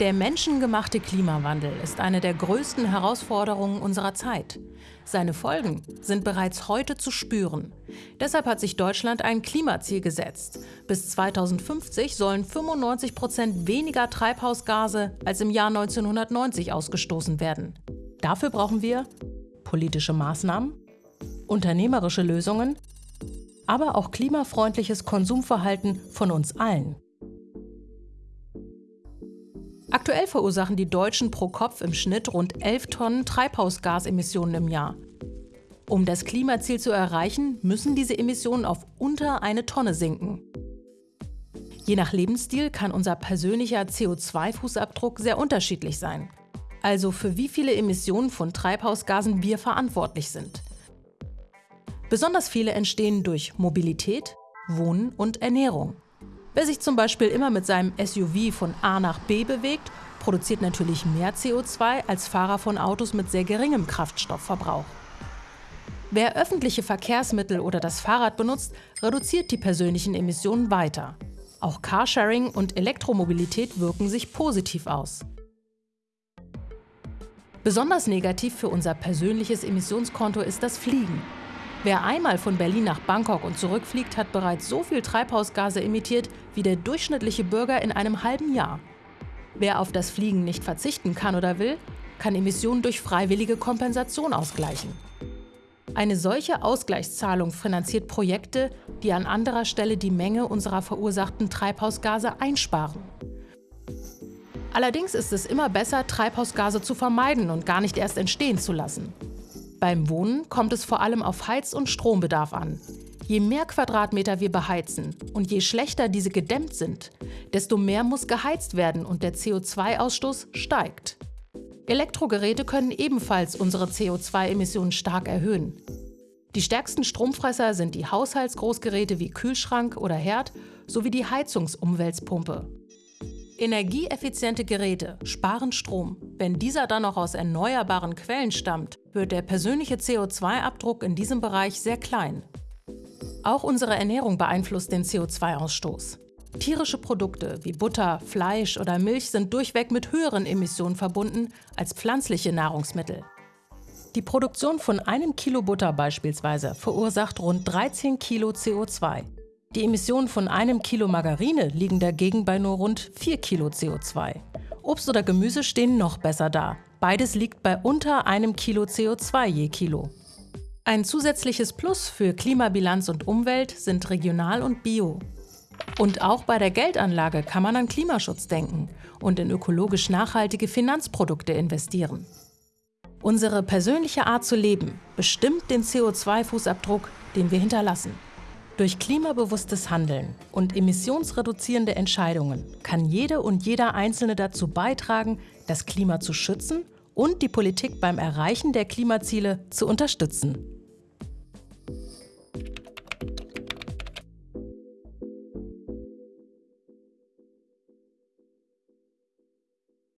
Der menschengemachte Klimawandel ist eine der größten Herausforderungen unserer Zeit. Seine Folgen sind bereits heute zu spüren. Deshalb hat sich Deutschland ein Klimaziel gesetzt. Bis 2050 sollen 95 Prozent weniger Treibhausgase als im Jahr 1990 ausgestoßen werden. Dafür brauchen wir politische Maßnahmen, unternehmerische Lösungen, aber auch klimafreundliches Konsumverhalten von uns allen. Aktuell verursachen die Deutschen pro Kopf im Schnitt rund 11 Tonnen Treibhausgasemissionen im Jahr. Um das Klimaziel zu erreichen, müssen diese Emissionen auf unter eine Tonne sinken. Je nach Lebensstil kann unser persönlicher CO2-Fußabdruck sehr unterschiedlich sein. Also für wie viele Emissionen von Treibhausgasen wir verantwortlich sind. Besonders viele entstehen durch Mobilität, Wohnen und Ernährung. Wer sich zum Beispiel immer mit seinem SUV von A nach B bewegt, produziert natürlich mehr CO2 als Fahrer von Autos mit sehr geringem Kraftstoffverbrauch. Wer öffentliche Verkehrsmittel oder das Fahrrad benutzt, reduziert die persönlichen Emissionen weiter. Auch Carsharing und Elektromobilität wirken sich positiv aus. Besonders negativ für unser persönliches Emissionskonto ist das Fliegen. Wer einmal von Berlin nach Bangkok und zurückfliegt, hat bereits so viel Treibhausgase emittiert wie der durchschnittliche Bürger in einem halben Jahr. Wer auf das Fliegen nicht verzichten kann oder will, kann Emissionen durch freiwillige Kompensation ausgleichen. Eine solche Ausgleichszahlung finanziert Projekte, die an anderer Stelle die Menge unserer verursachten Treibhausgase einsparen. Allerdings ist es immer besser, Treibhausgase zu vermeiden und gar nicht erst entstehen zu lassen. Beim Wohnen kommt es vor allem auf Heiz- und Strombedarf an. Je mehr Quadratmeter wir beheizen und je schlechter diese gedämmt sind, desto mehr muss geheizt werden und der CO2-Ausstoß steigt. Elektrogeräte können ebenfalls unsere CO2-Emissionen stark erhöhen. Die stärksten Stromfresser sind die Haushaltsgroßgeräte wie Kühlschrank oder Herd sowie die Heizungsumwälzpumpe. Energieeffiziente Geräte sparen Strom. Wenn dieser dann noch aus erneuerbaren Quellen stammt, wird der persönliche CO2-Abdruck in diesem Bereich sehr klein. Auch unsere Ernährung beeinflusst den CO2-Ausstoß. Tierische Produkte wie Butter, Fleisch oder Milch sind durchweg mit höheren Emissionen verbunden als pflanzliche Nahrungsmittel. Die Produktion von einem Kilo Butter beispielsweise verursacht rund 13 Kilo CO2. Die Emissionen von einem Kilo Margarine liegen dagegen bei nur rund 4 Kilo CO2. Obst oder Gemüse stehen noch besser da. Beides liegt bei unter einem Kilo CO2 je Kilo. Ein zusätzliches Plus für Klimabilanz und Umwelt sind regional und bio. Und auch bei der Geldanlage kann man an Klimaschutz denken und in ökologisch nachhaltige Finanzprodukte investieren. Unsere persönliche Art zu leben bestimmt den CO2-Fußabdruck, den wir hinterlassen. Durch klimabewusstes Handeln und emissionsreduzierende Entscheidungen kann jede und jeder Einzelne dazu beitragen, das Klima zu schützen und die Politik beim Erreichen der Klimaziele zu unterstützen.